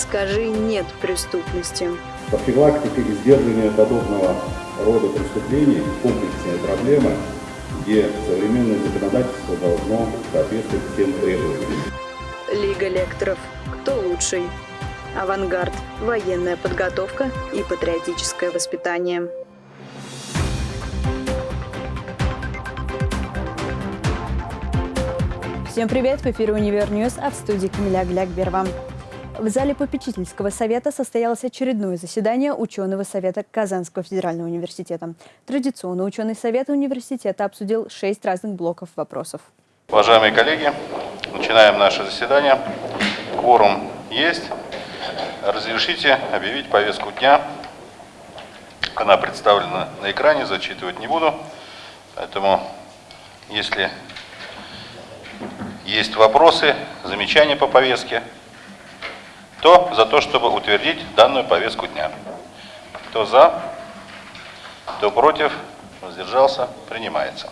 Скажи «нет» преступности. Профилактика и сдерживание подобного рода преступлений – комплексная проблема, где современное законодательство должно соответствовать всем требованиям. Лига лекторов. Кто лучший? Авангард. Военная подготовка и патриотическое воспитание. Всем привет! В эфире «Univer News», а в студии Камиля Глякберова. В зале попечительского совета состоялось очередное заседание ученого совета Казанского федерального университета. Традиционно ученый совет университета обсудил шесть разных блоков вопросов. Уважаемые коллеги, начинаем наше заседание. Кворум есть. Разрешите объявить повестку дня. Она представлена на экране, зачитывать не буду. Поэтому, если есть вопросы, замечания по повестке, кто за то, чтобы утвердить данную повестку дня? Кто за? Кто против? Воздержался? Принимается.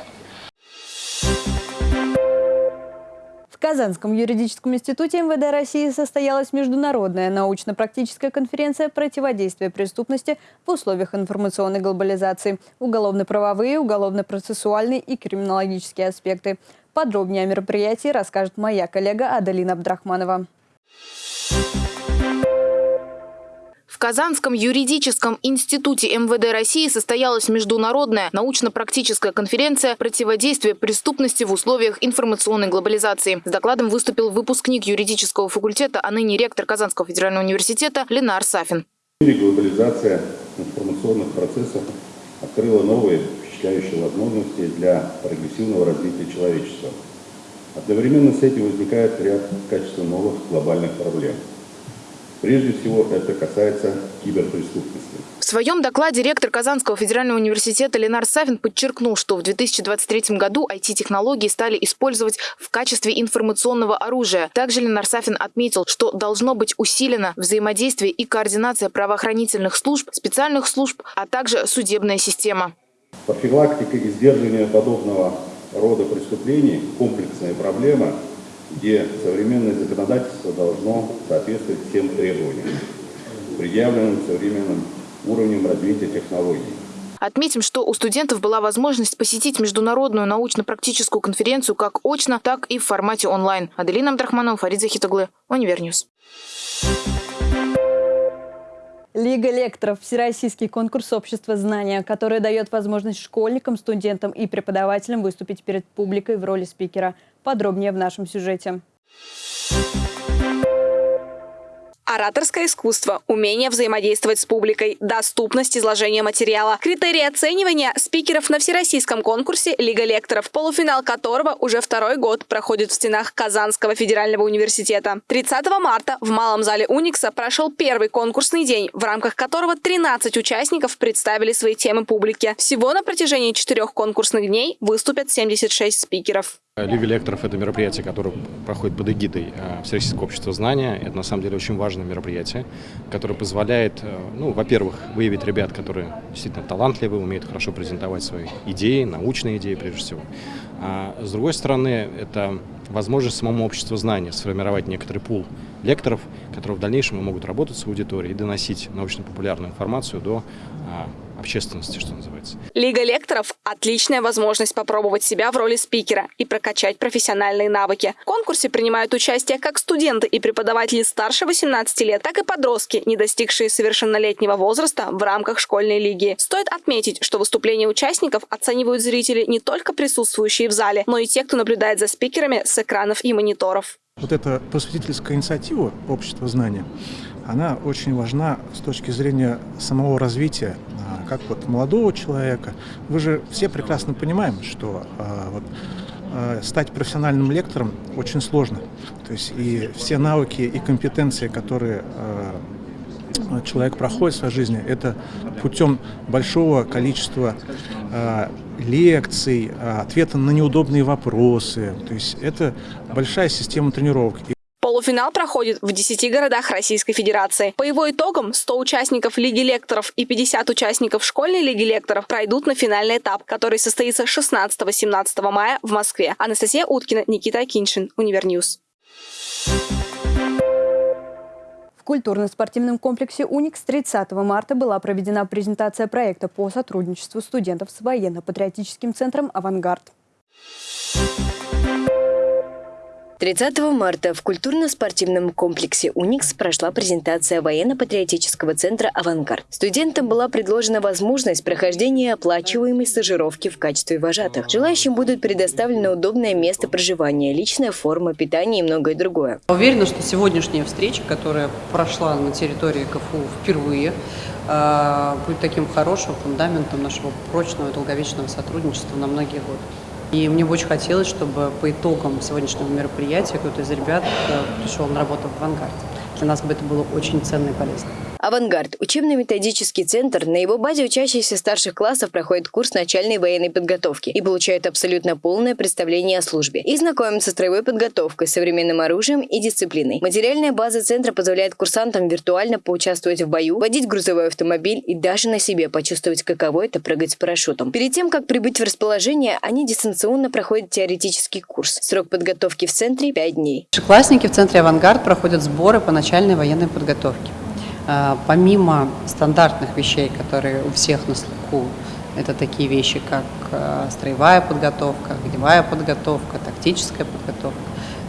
В Казанском юридическом институте МВД России состоялась международная научно-практическая конференция противодействия преступности в условиях информационной глобализации, уголовно-правовые, уголовно-процессуальные и криминологические аспекты. Подробнее о мероприятии расскажет моя коллега Адалина Абдрахманова. В Казанском юридическом институте МВД России состоялась международная научно-практическая конференция «Противодействие преступности в условиях информационной глобализации». С докладом выступил выпускник юридического факультета, а ныне ректор Казанского федерального университета Ленар Сафин. Глобализация информационных процессов открыла новые впечатляющие возможности для прогрессивного развития человечества. Одновременно с этим возникает ряд качественно новых глобальных проблем – Прежде всего, это касается киберпреступности. В своем докладе ректор Казанского федерального университета Ленар Савин подчеркнул, что в 2023 году IT-технологии стали использовать в качестве информационного оружия. Также Ленар Сафин отметил, что должно быть усилено взаимодействие и координация правоохранительных служб, специальных служб, а также судебная система. Профилактика и сдерживание подобного рода преступлений – комплексная проблема – где современное законодательство должно соответствовать всем требованиям, предъявленным современным уровнем развития технологий. Отметим, что у студентов была возможность посетить международную научно-практическую конференцию как очно, так и в формате онлайн. Аделина Абдрахманова, Фарид Захитаглы, Univer News. Лига лекторов – всероссийский конкурс общества знания, который дает возможность школьникам, студентам и преподавателям выступить перед публикой в роли спикера. Подробнее в нашем сюжете. Ораторское искусство, умение взаимодействовать с публикой, доступность изложения материала, критерии оценивания спикеров на всероссийском конкурсе «Лига лекторов», полуфинал которого уже второй год проходит в стенах Казанского федерального университета. 30 марта в Малом зале Уникса прошел первый конкурсный день, в рамках которого 13 участников представили свои темы публике. Всего на протяжении четырех конкурсных дней выступят 76 спикеров. Лига лекторов – это мероприятие, которое проходит под эгидой э, Всероссийского общества знания. Это, на самом деле, очень важное мероприятие, которое позволяет, э, ну, во-первых, выявить ребят, которые действительно талантливы, умеют хорошо презентовать свои идеи, научные идеи, прежде всего. А с другой стороны, это возможность самому обществу знания сформировать некоторый пул лекторов, которые в дальнейшем могут работать с аудиторией и доносить научно-популярную информацию до а, общественности, что называется. Лига лекторов – отличная возможность попробовать себя в роли спикера и прокачать профессиональные навыки. В конкурсе принимают участие как студенты и преподаватели старше 18 лет, так и подростки, не достигшие совершеннолетнего возраста в рамках школьной лиги. Стоит отметить, что выступления участников оценивают зрители не только присутствующие в зале, но и те, кто наблюдает за спикерами с экранов и мониторов. Вот эта просветительская инициатива общества знания, она очень важна с точки зрения самого развития, а, как вот молодого человека. Вы же все прекрасно понимаем, что а, вот, а, стать профессиональным лектором очень сложно. То есть и все навыки и компетенции, которые человек проходит в своей жизни, это путем большого количества лекций, ответа на неудобные вопросы. То есть это большая система тренировок. Полуфинал проходит в 10 городах Российской Федерации. По его итогам 100 участников Лиги лекторов и 50 участников школьной Лиги лекторов пройдут на финальный этап, который состоится 16-17 мая в Москве. Анастасия Уткина, Никита Акиншин, Univer News. Культурно-спортивном комплексе «Уникс» 30 марта была проведена презентация проекта по сотрудничеству студентов с военно-патриотическим центром «Авангард». 30 марта в культурно-спортивном комплексе «Уникс» прошла презентация военно-патриотического центра «Авангард». Студентам была предложена возможность прохождения оплачиваемой стажировки в качестве вожатых. Желающим будет предоставлено удобное место проживания, личная форма, питание и многое другое. Уверена, что сегодняшняя встреча, которая прошла на территории КФУ впервые, э, будет таким хорошим фундаментом нашего прочного и долговечного сотрудничества на многие годы. И мне бы очень хотелось, чтобы по итогам сегодняшнего мероприятия кто-то из ребят э, пришел на работу в «Авангард». Для нас бы это было очень ценно и полезно. «Авангард» – учебно-методический центр. На его базе учащиеся старших классов проходят курс начальной военной подготовки и получают абсолютно полное представление о службе. И знакомятся с строевой подготовкой, современным оружием и дисциплиной. Материальная база центра позволяет курсантам виртуально поучаствовать в бою, водить грузовой автомобиль и даже на себе почувствовать, каково это прыгать с парашютом. Перед тем, как прибыть в расположение, они дистанционно проходят теоретический курс. Срок подготовки в центре – 5 дней. Классники в центре «Авангард» проходят сборы по начальной военной подготовке. А, помимо стандартных вещей, которые у всех на слуху, это такие вещи, как а, строевая подготовка, огневая подготовка, тактическая подготовка,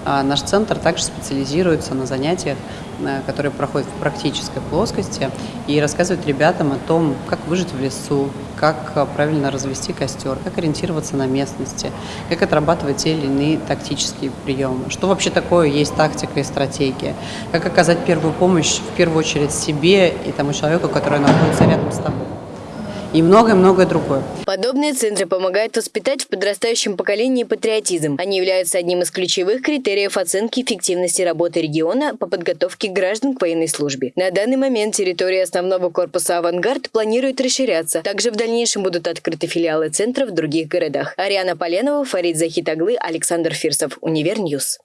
наш центр также специализируется на занятиях, э, которые проходят в практической плоскости и рассказывает ребятам о том, как выжить в лесу, как э, правильно развести костер, как ориентироваться на местности, как отрабатывать те или иные тактические приемы, что вообще такое есть тактика и стратегия, как оказать первую помощь в первую очередь себе и тому человеку, который находится рядом с тобой и многое-многое другое. Подобные центры помогают воспитать в подрастающем поколении патриотизм. Они являются одним из ключевых критериев оценки эффективности работы региона по подготовке граждан к военной службе. На данный момент территория основного корпуса «Авангард» планирует расширяться. Также в дальнейшем будут открыты филиалы центров в других городах. Ариана Поленова, Фарид Захитаглы, Александр Фирсов, Univer News.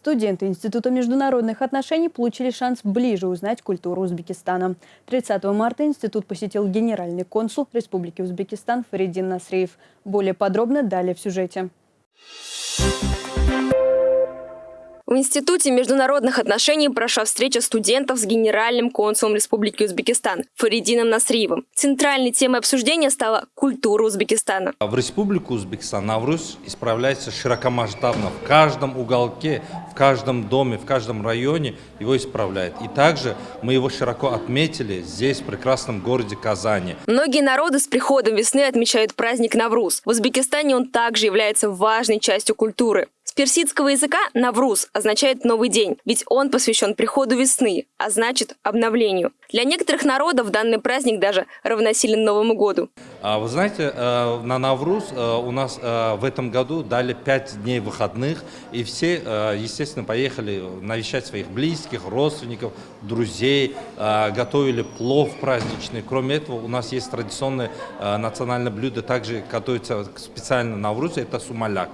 Студенты Института международных отношений получили шанс ближе узнать культуру Узбекистана. 30 марта институт посетил генеральный консул Республики Узбекистан Фаридин Насриев. Более подробно далее в сюжете. В Институте международных отношений прошла встреча студентов с генеральным консулом Республики Узбекистан Фаридином Насриевым. Центральной темой обсуждения стала культура Узбекистана. В Республику Узбекистан Навруз исправляется широкомасштабно. В каждом уголке, в каждом доме, в каждом районе его исправляют. И также мы его широко отметили здесь, в прекрасном городе Казани. Многие народы с приходом весны отмечают праздник Навруз. В Узбекистане он также является важной частью культуры. С персидского языка «навруз» означает «новый день», ведь он посвящен приходу весны, а значит обновлению. Для некоторых народов данный праздник даже равносилен Новому году. А вы знаете, э, на Навруз э, у нас э, в этом году дали пять дней выходных, и все, естественно, поехали навещать своих близких, родственников, друзей, готовили плов праздничный. Кроме этого, у нас есть традиционное национальное блюдо, также готовится специально на Наврузе, это сумаляк.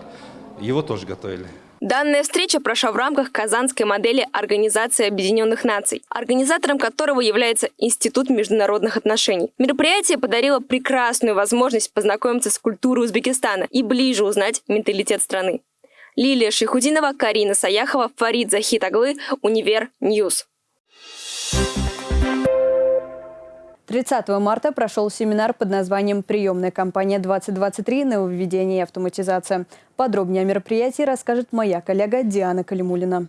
Его тоже готовили. Данная встреча прошла в рамках казанской модели Организации Объединенных Наций, организатором которого является Институт международных отношений. Мероприятие подарило прекрасную возможность познакомиться с культурой Узбекистана и ближе узнать менталитет страны. Лилия Шихудинова, Карина Саяхова, Фарид Захитаглы, Univer News. 30 марта прошел семинар под названием «Приемная кампания 2023. Нововведение и автоматизация». Подробнее о мероприятии расскажет моя коллега Диана Калимулина.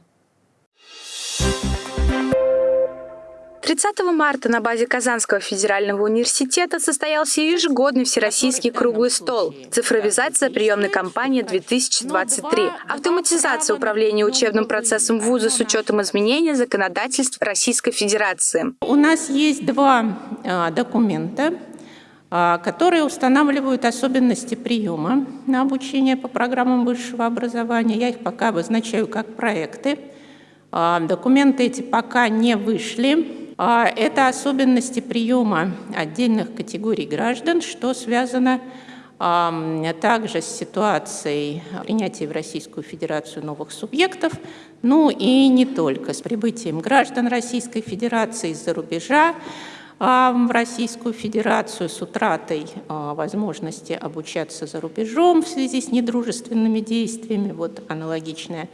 30 марта на базе Казанского федерального университета состоялся ежегодный всероссийский круглый стол «Цифровизация приемной кампании 2023. Автоматизация управления учебным процессом вуза с учетом изменения законодательств Российской Федерации». У нас есть два а, документа, а, которые устанавливают особенности приема на обучение по программам высшего образования. Я их пока обозначаю как проекты. А, документы эти пока не вышли. А, это особенности приема отдельных категорий граждан, что связано также с ситуацией принятия в Российскую Федерацию новых субъектов, ну и не только, с прибытием граждан Российской Федерации из-за рубежа в Российскую Федерацию, с утратой а, возможности обучаться за рубежом в связи с недружественными действиями, вот аналогичная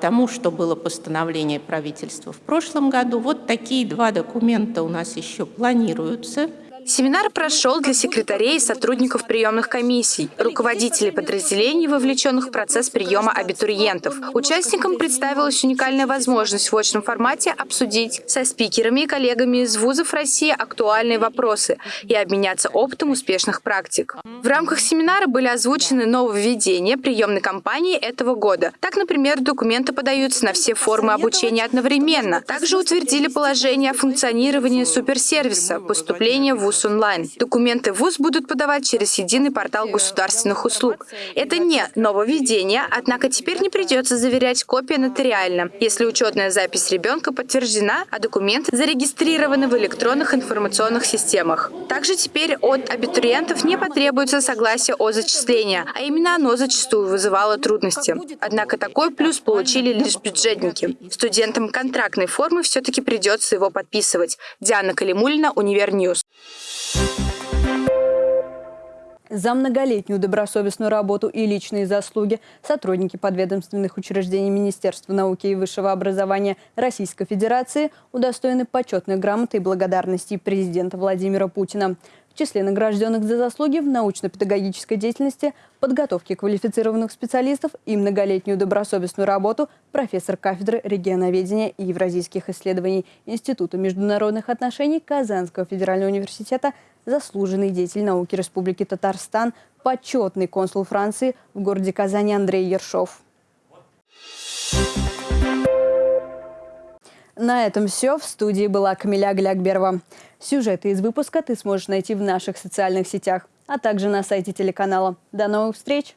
тому, что было постановление правительства в прошлом году. Вот такие два документа у нас еще планируются. Семинар прошел для секретарей и сотрудников приемных комиссий, руководителей подразделений, вовлеченных в процесс приема абитуриентов. Участникам представилась уникальная возможность в очном формате обсудить со спикерами и коллегами из вузов России актуальные вопросы и обменяться опытом успешных практик. В рамках семинара были озвучены нововведения приемной кампании этого года. Так, например, документы подаются на все формы обучения одновременно. Также утвердили положение о функционировании суперсервиса поступления в ВУЗ онлайн. Документы ВУЗ будут подавать через единый портал государственных услуг. Это не нововведение, однако теперь не придется заверять копии нотариально, если учетная запись ребенка подтверждена, а документы зарегистрированы в электронных информационных системах. Также теперь от абитуриентов не потребуется согласие о зачислении, а именно оно зачастую вызывало трудности. Однако такой плюс получили лишь бюджетники. Студентам контрактной формы все-таки придется его подписывать. Диана Калимулина, Univer News. За многолетнюю добросовестную работу и личные заслуги сотрудники подведомственных учреждений Министерства науки и высшего образования Российской Федерации удостоены почетной грамоты и благодарности президента Владимира Путина. В числе награжденных за заслуги в научно-педагогической деятельности, подготовке квалифицированных специалистов и многолетнюю добросовестную работу профессор кафедры регионоведения и евразийских исследований Института международных отношений Казанского федерального университета, заслуженный деятель науки Республики Татарстан, почетный консул Франции в городе Казани Андрей Ершов. На этом все. В студии была Камиля Глякберова. Сюжеты из выпуска ты сможешь найти в наших социальных сетях, а также на сайте телеканала. До новых встреч!